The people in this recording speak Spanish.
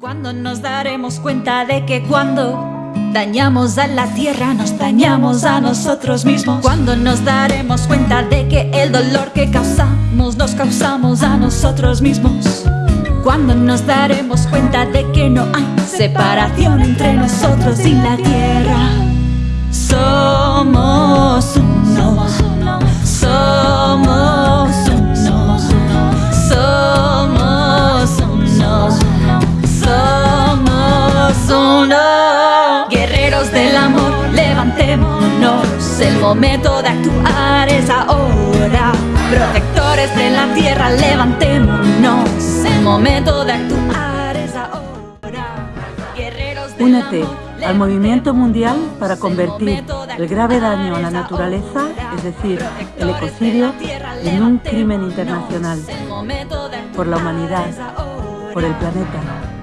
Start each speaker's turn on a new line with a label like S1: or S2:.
S1: Cuando nos daremos cuenta de que cuando dañamos a la tierra nos dañamos a nosotros mismos. Cuando nos daremos cuenta de que el dolor que causamos nos causamos a nosotros mismos. Cuando nos daremos cuenta de que no hay separación entre nosotros y la tierra. Somos amor, levantémonos, el momento de actuar es ahora. Protectores de la tierra, levantémonos, el momento de actuar es ahora. Guerreros del
S2: Únete
S1: amor,
S2: al movimiento mundial para convertir
S1: el
S2: grave daño a la naturaleza, es decir, el ecocidio, en un crimen internacional. Por la humanidad, por el planeta.